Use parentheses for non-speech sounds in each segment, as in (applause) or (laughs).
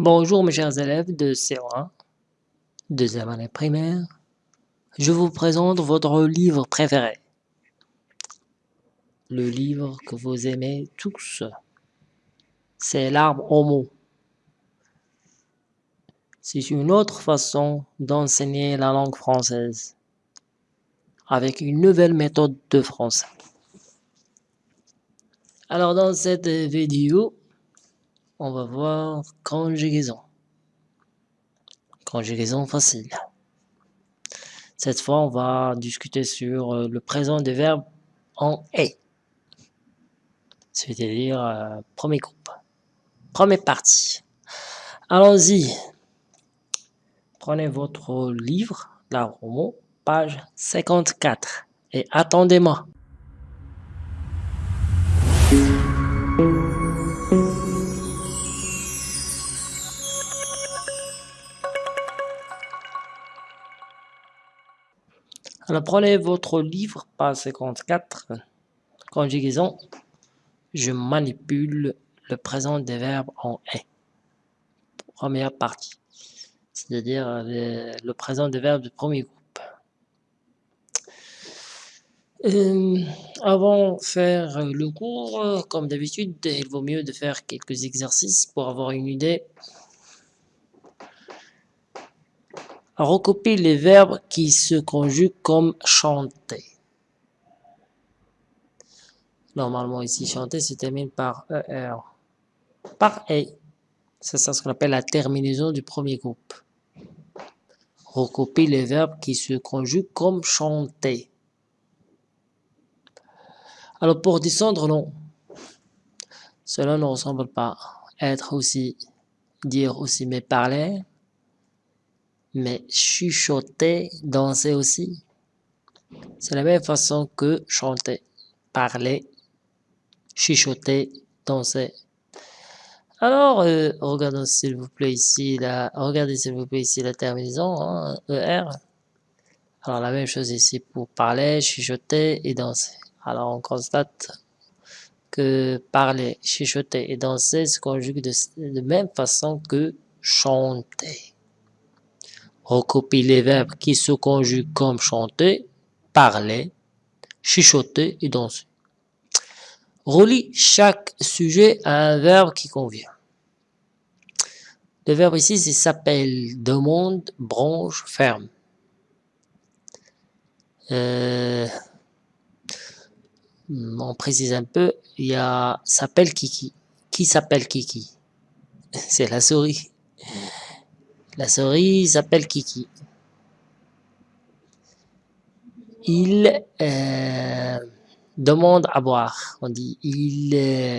Bonjour mes chers élèves de CO1, deuxième année primaire. Je vous présente votre livre préféré. Le livre que vous aimez tous. C'est l'arbre au mot. C'est une autre façon d'enseigner la langue française avec une nouvelle méthode de français. Alors dans cette vidéo, on va voir conjugaison. Conjugaison facile. Cette fois, on va discuter sur euh, le présent des verbes en « est ». C'est-à-dire, euh, premier groupe. Première partie. Allons-y. Prenez votre livre, la roman, page 54. Et attendez-moi. Alors prenez votre livre, page 54, conjugaison. Je manipule le présent des verbes en est. Première partie, c'est-à-dire le, présent des verbes du premier groupe. Euh, avant de faire le cours, comme d'habitude, il vaut mieux de faire quelques exercices pour avoir une idée Recopier les verbes qui se conjuguent comme chanter. Normalement, ici, chanter se termine par ER. Par E. C'est ça ce qu'on appelle la terminaison du premier groupe. Recopier les verbes qui se conjuguent comme chanter. Alors, pour descendre, non. Cela ne ressemble pas. Être aussi, dire aussi, mais parler, mais chuchoter, danser aussi, c'est la même façon que chanter, parler, chuchoter, danser. Alors, euh, regardez s'il vous plaît ici la, regardez s'il vous plaît ici la terminaison, hein, ER. Alors la même chose ici pour parler, chuchoter et danser. Alors on constate que parler, chuchoter et danser se conjuguent de, de même façon que chanter. Recopie les verbes qui se conjuguent comme chanter, parler, chuchoter et danser. Relie chaque sujet à un verbe qui convient. Le verbe ici, s'appelle demande, branche, ferme. Euh, on précise un peu, il y a s'appelle Kiki. Qui s'appelle Kiki? (laughs) C'est la souris. La souris s'appelle Kiki. Il euh, demande à boire. On dit il euh,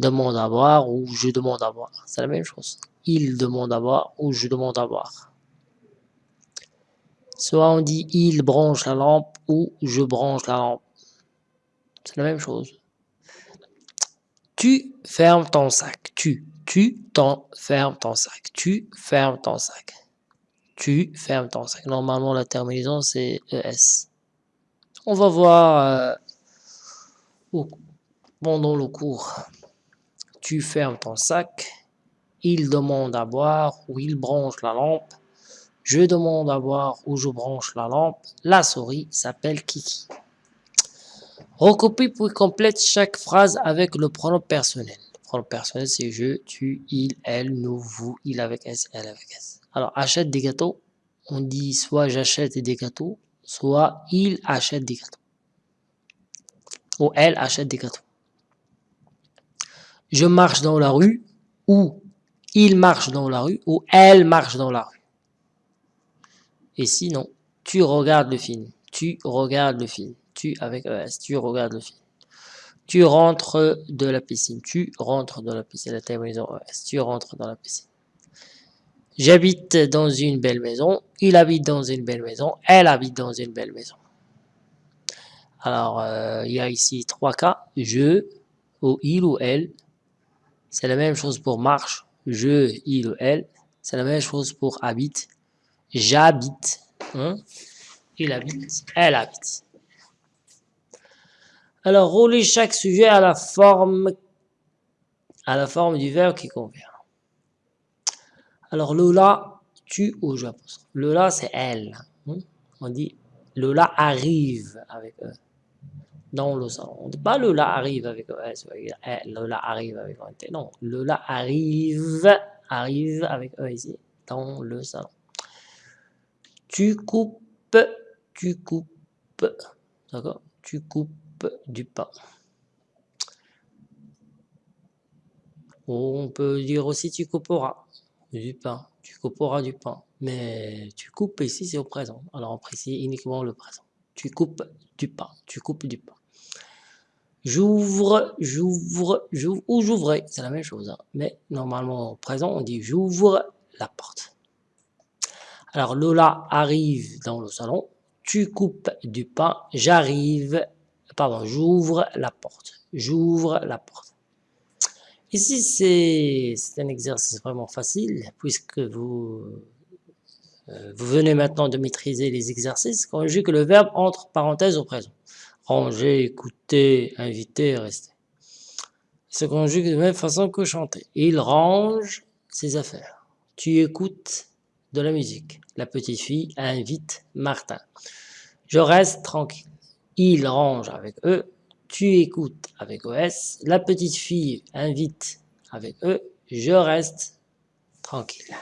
demande à boire ou je demande à boire. C'est la même chose. Il demande à boire ou je demande à boire. Soit on dit il branche la lampe ou je branche la lampe. C'est la même chose. Tu fermes ton sac. Tu tu fermes ton sac. Tu fermes ton sac. Tu fermes ton sac. Normalement, la terminaison, c'est ES. On va voir euh, pendant le cours. Tu fermes ton sac. Il demande à boire ou il branche la lampe. Je demande à boire ou je branche la lampe. La souris s'appelle Kiki. Recopie puis complète chaque phrase avec le pronom personnel pronom personnel, c'est je, tu, il, elle, nous, vous, il avec S, elle avec S. Alors, achète des gâteaux, on dit soit j'achète des gâteaux, soit il achète des gâteaux. Ou elle achète des gâteaux. Je marche dans la rue, ou il marche dans la rue, ou elle marche dans la rue. Et sinon, tu regardes le film. Tu regardes le film. Tu avec ES, tu regardes le film. Tu rentres de la piscine. Tu rentres dans la piscine. Tu rentres dans la piscine. J'habite dans une belle maison. Il habite dans une belle maison. Elle habite dans une belle maison. Alors, euh, il y a ici trois cas. Je, ou il ou elle. C'est la même chose pour marche. Je, il ou elle. C'est la même chose pour habite. J'habite. Hein. Il habite. Elle habite. Alors, rouler chaque sujet à la forme, à la forme du verbe qui convient. Alors Lola, tu ou je. Lola, c'est elle. Hmm? On dit Lola arrive avec eux dans le salon. On ne dit pas Lola arrive avec ES, Lola arrive avec un Non, Lola arrive, arrive avec E ici, dans le salon. Tu coupes, tu coupes, d'accord? Tu coupes du pain. On peut dire aussi tu couperas du pain, tu couperas du pain. Mais tu coupes ici, c'est au présent. Alors on précise uniquement le présent. Tu coupes du pain, tu coupes du pain. J'ouvre, j'ouvre, ou j'ouvrais, c'est la même chose. Hein. Mais normalement, au présent, on dit j'ouvre la porte. Alors Lola arrive dans le salon, tu coupes du pain, j'arrive, pardon, j'ouvre la porte. J'ouvre la porte. Ici, c'est un exercice vraiment facile, puisque vous, euh, vous venez maintenant de maîtriser les exercices, conjugue le verbe entre parenthèses au présent. Ranger, écouter, inviter, rester. Se conjugue de même façon que chanter. Il range ses affaires. Tu écoutes de la musique. La petite fille invite Martin. Je reste tranquille. Il range avec eux tu écoutes avec OS, la petite fille invite avec eux, je reste tranquille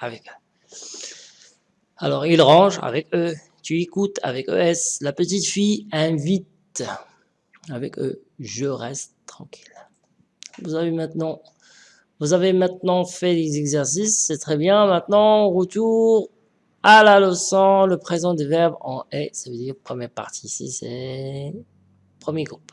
avec eux. Alors, il range avec eux, tu écoutes avec ES, la petite fille invite avec eux, je reste tranquille. Vous avez maintenant, vous avez maintenant fait les exercices, c'est très bien. Maintenant, retour à la leçon, le présent des verbes en est, ça veut dire première partie ici, c'est Premier groupe.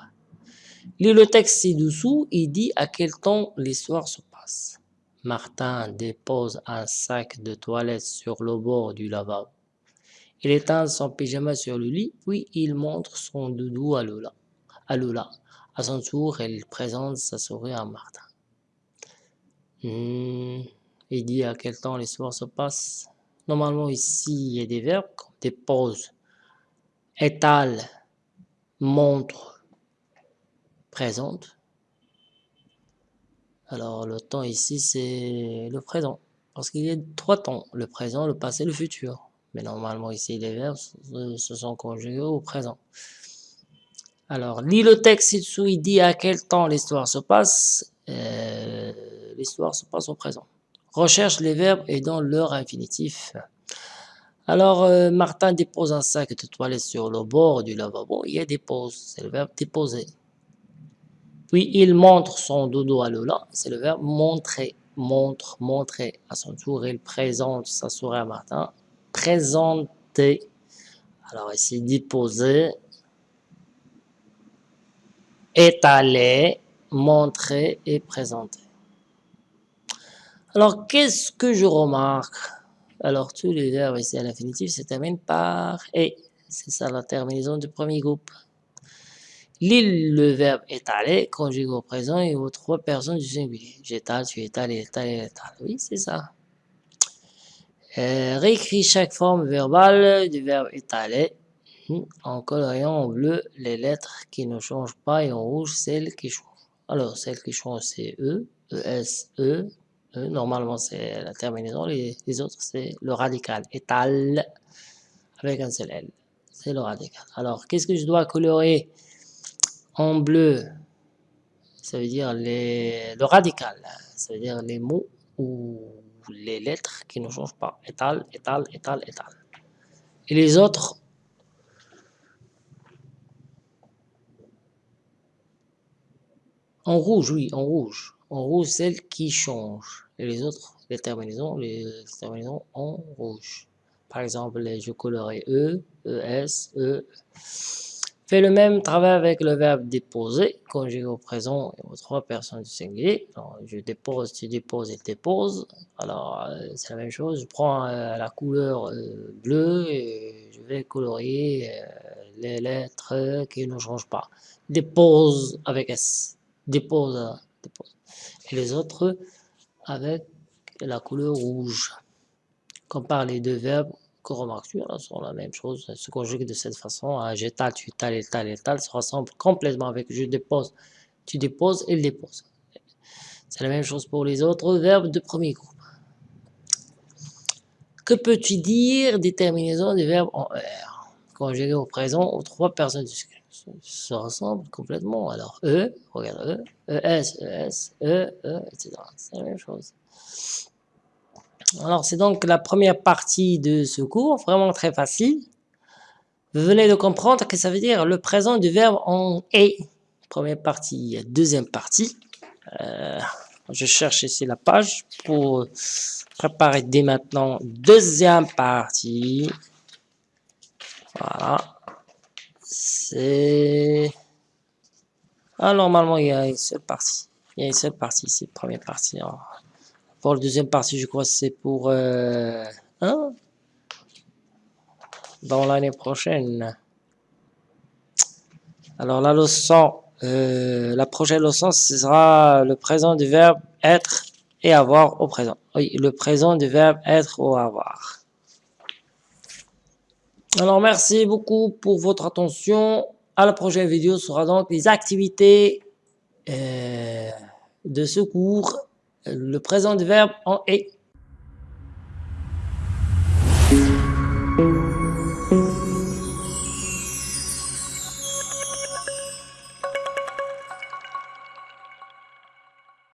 Lis le texte ci-dessous, il dit à quel temps l'histoire se passe. Martin dépose un sac de toilette sur le bord du lavabo. Il éteint son pyjama sur le lit, puis il montre son doudou à Lola. À, Lola. à son tour, elle présente sa souris à Martin. Hmm, il dit à quel temps l'histoire se passe. Normalement, ici, il y a des verbes comme dépose, étale, montre présente. Alors le temps ici c'est le présent parce qu'il y a trois temps, le présent, le passé, le futur. Mais normalement ici les verbes se sont conjugués au présent. Alors lis le texte ci-dessous, il dit à quel temps l'histoire se passe. Euh, l'histoire se passe au présent. Recherche les verbes et dans leur infinitif. Alors, euh, Martin dépose un sac de toilette sur le bord du lavabo. Il dépose, c'est le verbe déposer. Puis, il montre son dodo à Lola, c'est le verbe montrer. Montre, montrer. À son tour, il présente sa souris à Martin. Présenter. Alors ici, déposer. Étaler, montrer et présenter. Alors, qu'est-ce que je remarque? Alors, tous les verbes ici à l'infinitif se terminent par « et ». C'est ça la terminaison du premier groupe. L'île, le verbe étaler, conjugué au présent et aux trois personnes du singulier. J'étale, tu étales, étale, étale. Oui, c'est ça. Euh, réécris chaque forme verbale du verbe étaler hmm, en coloriant en bleu les lettres qui ne changent pas et en rouge celles qui changent. Alors, celles qui changent, c'est E, ES, E, euh, normalement, c'est la terminaison. Les, autres, c'est le radical. Étal avec un seul L. C'est le radical. Alors, qu'est-ce que je dois colorer en bleu? Ça veut dire le radical. Ça veut dire les mots ou les lettres qui ne changent pas. Étal, étal, étal, étal. Et les autres, en rouge, oui, en rouge en rouge celle qui change. Et les autres les terminaisons les terminaisons en rouge. Par exemple je colorerai E, ES, E. Fait le même travail avec le verbe déposer conjugué au présent et aux trois personnes du singulier. Je dépose, tu déposes, il dépose alors euh, c'est la même chose. Je prends euh, la couleur euh, bleue et je vais colorier les lettres qui ne changent pas. Dépose avec S. Dépose, et les autres avec la couleur rouge. Compare les deux verbes que remarques-tu? Sont la même chose, se conjuguent de cette façon. Hein, j'étale, tu étales, étale, étale, se ressemble complètement avec je dépose, tu déposes, il dépose. C'est la même chose pour les autres verbes de premier groupe. que peux-tu dire des terminaisons du verbe en R? Conjugué au présent aux trois personnes se ressemblent complètement. Alors, E, regarde E, ES, ES, E, E, etc. C'est la même chose. Alors, c'est donc la première partie de ce cours, vraiment très facile. Vous venez de comprendre que ça veut dire le présent du verbe en est. Première partie, deuxième partie. Euh, je cherche ici la page pour préparer dès maintenant deuxième partie. Voilà. C'est... Ah, normalement, il y a une seule partie. Il y a une seule partie ici, première partie. Pour la deuxième partie, je crois que c'est pour... Euh, hein? Dans l'année prochaine. Alors, la leçon... Euh, la prochaine leçon, ce sera le présent du verbe être et avoir au présent. Oui, le présent du verbe être ou avoir. Alors, merci beaucoup pour votre attention. À la prochaine vidéo sera donc les activités euh, de ce cours, le présent du verbe en est.